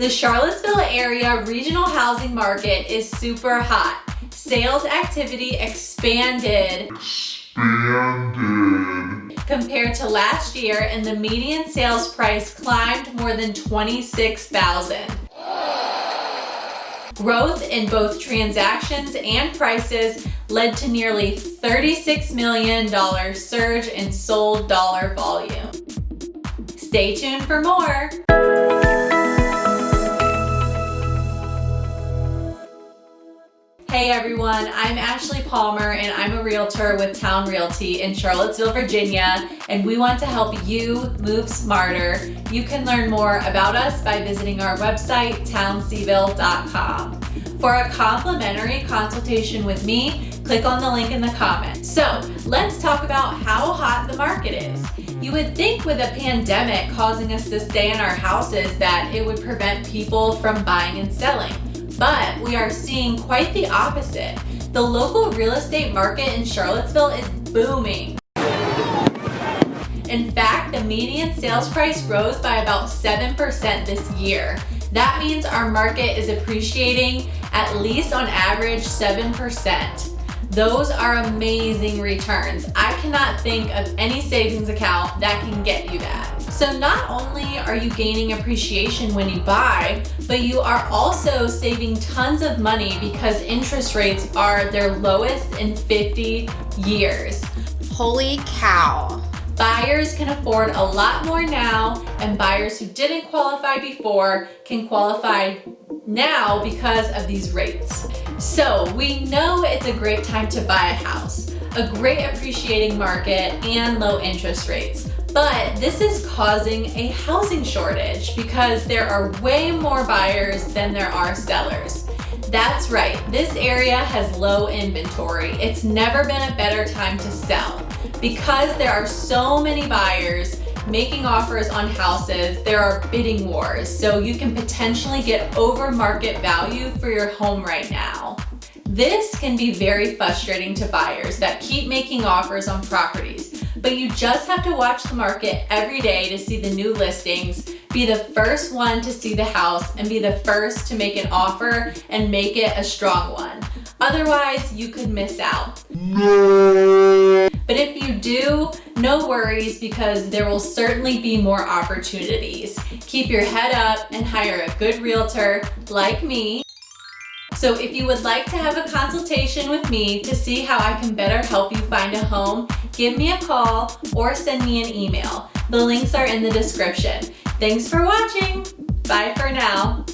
The Charlottesville area regional housing market is super hot. Sales activity expanded, expanded compared to last year and the median sales price climbed more than 26,000. Growth in both transactions and prices led to nearly $36 million surge in sold dollar volume. Stay tuned for more. Everyone, I'm Ashley Palmer and I'm a realtor with Town Realty in Charlottesville, Virginia, and we want to help you move smarter. You can learn more about us by visiting our website, townseville.com. For a complimentary consultation with me, click on the link in the comments. So let's talk about how hot the market is. You would think with a pandemic causing us to stay in our houses that it would prevent people from buying and selling but we are seeing quite the opposite. The local real estate market in Charlottesville is booming. In fact, the median sales price rose by about 7% this year. That means our market is appreciating at least on average 7%. Those are amazing returns. I cannot think of any savings account that can get you that. So not only are you gaining appreciation when you buy, but you are also saving tons of money because interest rates are their lowest in 50 years. Holy cow. Buyers can afford a lot more now and buyers who didn't qualify before can qualify now because of these rates. So we know it's a great time to buy a house, a great appreciating market and low interest rates. But this is causing a housing shortage because there are way more buyers than there are sellers. That's right, this area has low inventory. It's never been a better time to sell. Because there are so many buyers, making offers on houses, there are bidding wars, so you can potentially get over market value for your home right now. This can be very frustrating to buyers that keep making offers on properties, but you just have to watch the market every day to see the new listings, be the first one to see the house, and be the first to make an offer and make it a strong one. Otherwise, you could miss out. But if you do, no worries because there will certainly be more opportunities. Keep your head up and hire a good realtor like me. So if you would like to have a consultation with me to see how I can better help you find a home, give me a call or send me an email. The links are in the description. Thanks for watching. Bye for now.